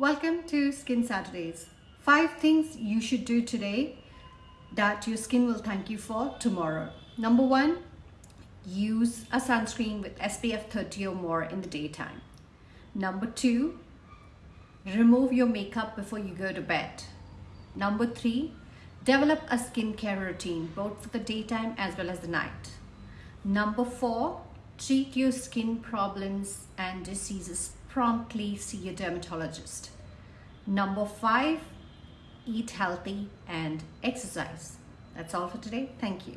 Welcome to Skin Saturdays. Five things you should do today that your skin will thank you for tomorrow. Number one, use a sunscreen with SPF 30 or more in the daytime. Number two, remove your makeup before you go to bed. Number three, develop a skincare routine both for the daytime as well as the night. Number four, treat your skin problems and diseases promptly see your dermatologist. Number five, eat healthy and exercise. That's all for today. Thank you.